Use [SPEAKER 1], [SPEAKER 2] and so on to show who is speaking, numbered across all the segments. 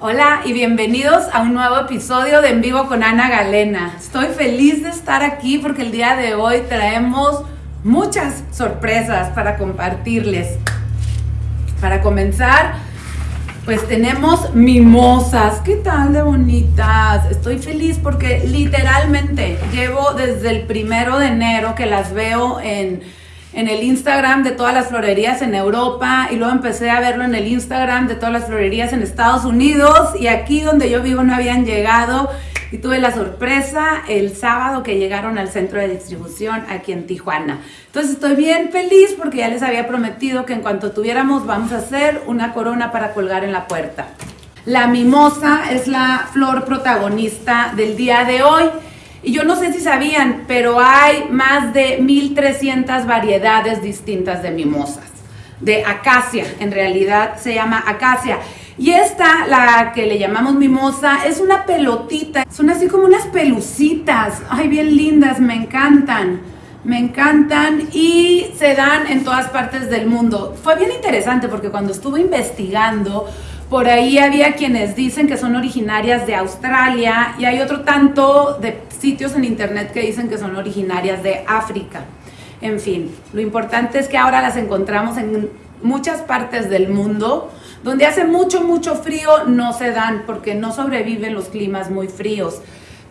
[SPEAKER 1] Hola y bienvenidos a un nuevo episodio de En Vivo con Ana Galena. Estoy feliz de estar aquí porque el día de hoy traemos muchas sorpresas para compartirles. Para comenzar, pues tenemos mimosas. ¿Qué tal de bonitas? Estoy feliz porque literalmente llevo desde el primero de enero que las veo en en el Instagram de todas las florerías en Europa y luego empecé a verlo en el Instagram de todas las florerías en Estados Unidos y aquí donde yo vivo no habían llegado y tuve la sorpresa el sábado que llegaron al centro de distribución aquí en Tijuana. Entonces estoy bien feliz porque ya les había prometido que en cuanto tuviéramos vamos a hacer una corona para colgar en la puerta. La mimosa es la flor protagonista del día de hoy. Y yo no sé si sabían, pero hay más de 1300 variedades distintas de mimosas, de acacia, en realidad se llama acacia. Y esta, la que le llamamos mimosa, es una pelotita, son así como unas pelucitas, ay, bien lindas, me encantan, me encantan y se dan en todas partes del mundo. Fue bien interesante porque cuando estuve investigando, por ahí había quienes dicen que son originarias de Australia y hay otro tanto de sitios en internet que dicen que son originarias de África. En fin, lo importante es que ahora las encontramos en muchas partes del mundo. Donde hace mucho, mucho frío no se dan porque no sobreviven los climas muy fríos.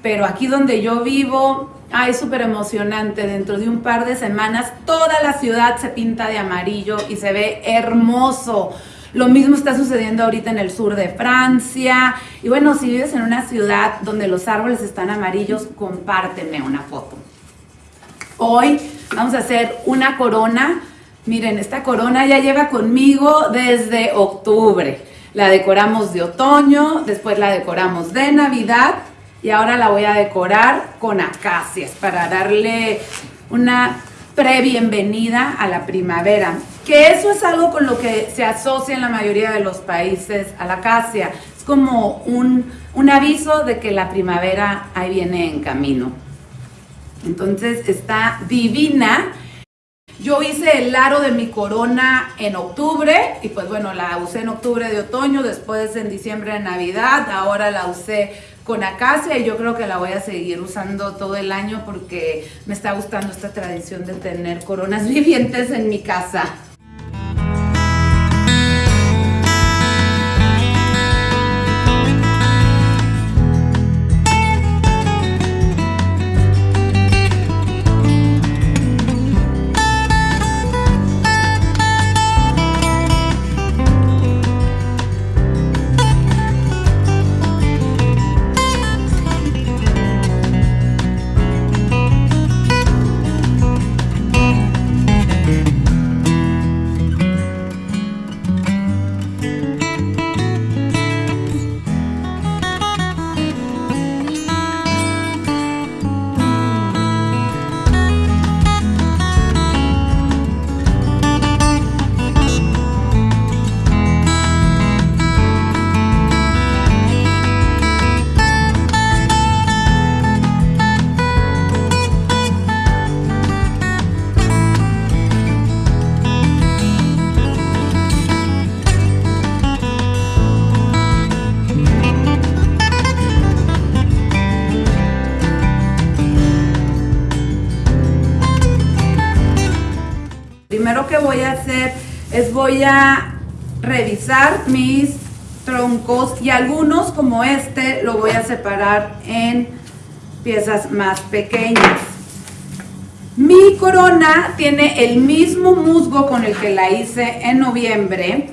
[SPEAKER 1] Pero aquí donde yo vivo, ay, súper emocionante. Dentro de un par de semanas toda la ciudad se pinta de amarillo y se ve hermoso. Lo mismo está sucediendo ahorita en el sur de Francia. Y bueno, si vives en una ciudad donde los árboles están amarillos, compárteme una foto. Hoy vamos a hacer una corona. Miren, esta corona ya lleva conmigo desde octubre. La decoramos de otoño, después la decoramos de Navidad y ahora la voy a decorar con acacias para darle una pre-bienvenida a la primavera. Que eso es algo con lo que se asocia en la mayoría de los países a la acacia. Es como un, un aviso de que la primavera ahí viene en camino. Entonces está divina. Yo hice el aro de mi corona en octubre y pues bueno, la usé en octubre de otoño, después en diciembre de Navidad, ahora la usé con acacia y yo creo que la voy a seguir usando todo el año porque me está gustando esta tradición de tener coronas vivientes en mi casa. Voy a hacer es voy a revisar mis troncos y algunos como este lo voy a separar en piezas más pequeñas. Mi corona tiene el mismo musgo con el que la hice en noviembre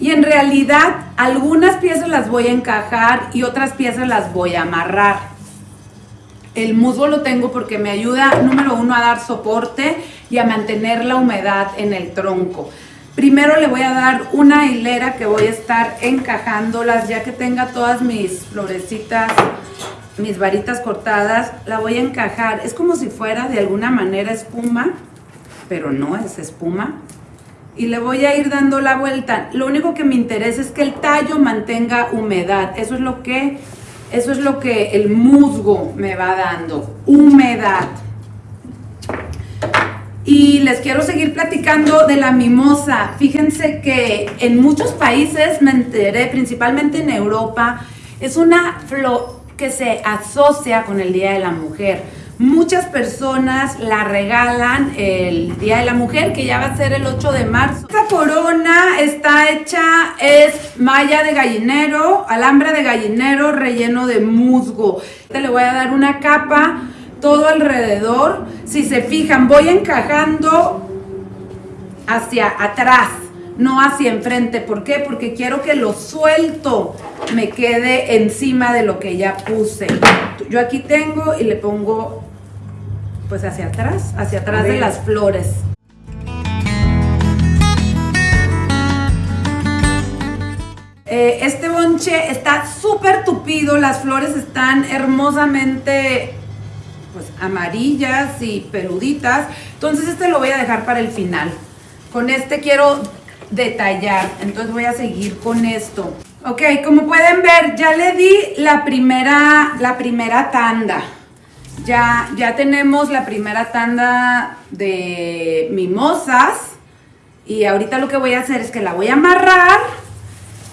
[SPEAKER 1] y en realidad algunas piezas las voy a encajar y otras piezas las voy a amarrar. El musgo lo tengo porque me ayuda, número uno, a dar soporte y a mantener la humedad en el tronco. Primero le voy a dar una hilera que voy a estar encajándolas ya que tenga todas mis florecitas, mis varitas cortadas, la voy a encajar. Es como si fuera de alguna manera espuma, pero no es espuma. Y le voy a ir dando la vuelta. Lo único que me interesa es que el tallo mantenga humedad. Eso es lo que eso es lo que el musgo me va dando, humedad. Y les quiero seguir platicando de la mimosa. Fíjense que en muchos países, me enteré, principalmente en Europa, es una flor que se asocia con el Día de la Mujer. Muchas personas la regalan el Día de la Mujer, que ya va a ser el 8 de marzo. Esta corona está hecha, es malla de gallinero, alambre de gallinero relleno de musgo. Le voy a dar una capa todo alrededor. Si se fijan, voy encajando hacia atrás, no hacia enfrente. ¿Por qué? Porque quiero que lo suelto me quede encima de lo que ya puse. Yo aquí tengo y le pongo pues hacia atrás, hacia atrás de las flores. Eh, este bonche está súper tupido, las flores están hermosamente pues amarillas y peluditas. Entonces este lo voy a dejar para el final. Con este quiero detallar, entonces voy a seguir con esto. Ok, como pueden ver, ya le di la primera, la primera tanda. Ya, ya tenemos la primera tanda de mimosas. Y ahorita lo que voy a hacer es que la voy a amarrar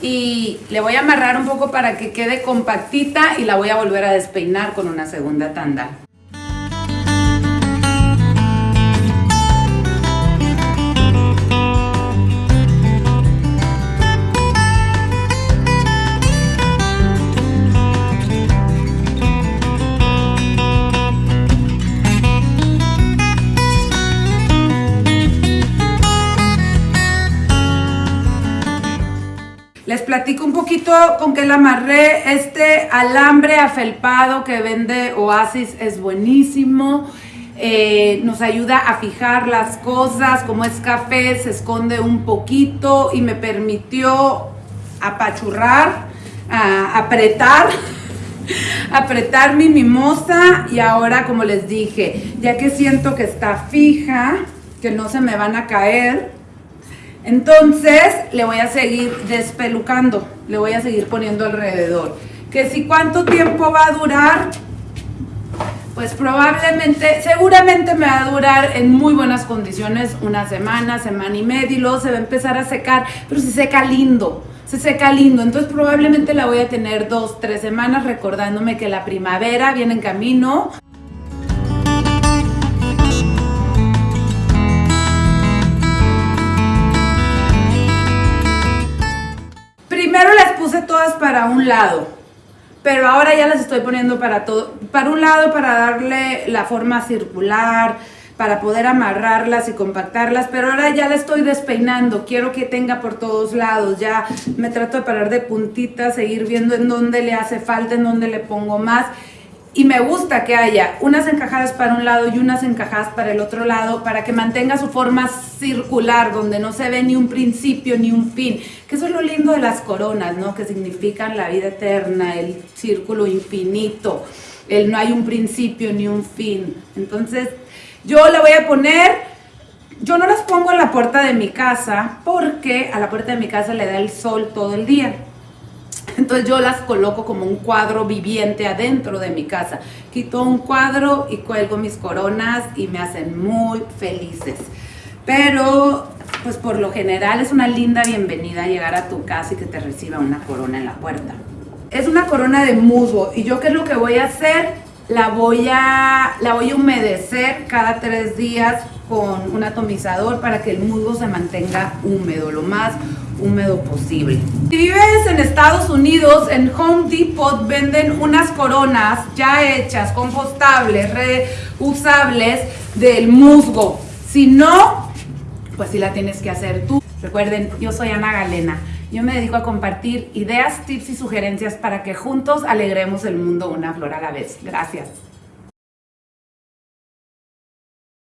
[SPEAKER 1] y le voy a amarrar un poco para que quede compactita y la voy a volver a despeinar con una segunda tanda. Les platico un poquito con qué la amarré. Este alambre afelpado que vende Oasis es buenísimo. Eh, nos ayuda a fijar las cosas. Como es café, se esconde un poquito y me permitió apachurrar, apretar apretar mi mimosa y ahora como les dije, ya que siento que está fija, que no se me van a caer, entonces le voy a seguir despelucando, le voy a seguir poniendo alrededor. Que si cuánto tiempo va a durar, pues probablemente, seguramente me va a durar en muy buenas condiciones una semana, semana y media y luego se va a empezar a secar, pero se seca lindo, se seca lindo. Entonces probablemente la voy a tener dos, tres semanas recordándome que la primavera viene en camino. Para un lado, pero ahora ya las estoy poniendo para todo, para un lado para darle la forma circular, para poder amarrarlas y compactarlas, pero ahora ya la estoy despeinando, quiero que tenga por todos lados, ya me trato de parar de puntitas, seguir viendo en dónde le hace falta, en dónde le pongo más y me gusta que haya unas encajadas para un lado y unas encajadas para el otro lado para que mantenga su forma circular, donde no se ve ni un principio ni un fin. Que eso es lo lindo de las coronas, ¿no? Que significan la vida eterna, el círculo infinito, el no hay un principio ni un fin. Entonces, yo la voy a poner, yo no las pongo en la puerta de mi casa porque a la puerta de mi casa le da el sol todo el día. Entonces yo las coloco como un cuadro viviente adentro de mi casa. Quito un cuadro y cuelgo mis coronas y me hacen muy felices. Pero, pues por lo general es una linda bienvenida llegar a tu casa y que te reciba una corona en la puerta. Es una corona de musgo y yo qué es lo que voy a hacer? La voy a, la voy a humedecer cada tres días con un atomizador para que el musgo se mantenga húmedo, lo más húmedo posible. Si vives en Estados Unidos, en Home Depot venden unas coronas ya hechas, compostables, reusables del musgo. Si no, pues si la tienes que hacer tú. Recuerden, yo soy Ana Galena. Yo me dedico a compartir ideas, tips y sugerencias para que juntos alegremos el mundo una flor a la vez. Gracias.